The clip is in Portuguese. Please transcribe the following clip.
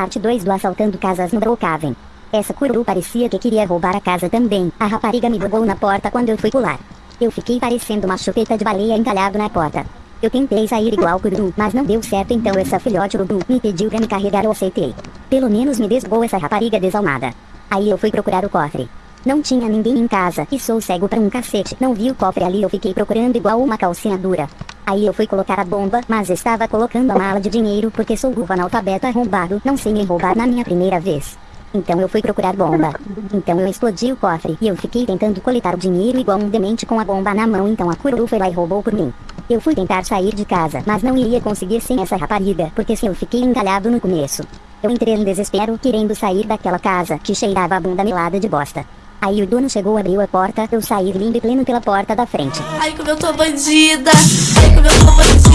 Parte 2 do Assaltando Casas no Brookhaven. Essa cururu parecia que queria roubar a casa também. A rapariga me bugou na porta quando eu fui pular. Eu fiquei parecendo uma chupeta de baleia encalhado na porta. Eu tentei sair igual cururu, mas não deu certo então essa filhote urubu me pediu pra me carregar eu aceitei. Pelo menos me desgou essa rapariga desalmada. Aí eu fui procurar o cofre. Não tinha ninguém em casa e sou cego pra um cacete. Não vi o cofre ali eu fiquei procurando igual uma calcinha dura. Aí eu fui colocar a bomba, mas estava colocando a mala de dinheiro porque sou burro analfabeto arrombado, não sei me roubar na minha primeira vez. Então eu fui procurar bomba. Então eu explodi o cofre e eu fiquei tentando coletar o dinheiro igual um demente com a bomba na mão então a cururu foi lá e roubou por mim. Eu fui tentar sair de casa, mas não iria conseguir sem essa rapariga, porque se eu fiquei encalhado no começo. Eu entrei em desespero querendo sair daquela casa que cheirava a bunda melada de bosta. Aí o dono chegou, abriu a porta, eu saí lindo e pleno pela porta da frente. Ai como eu tô bandida, ai como eu tô bandida,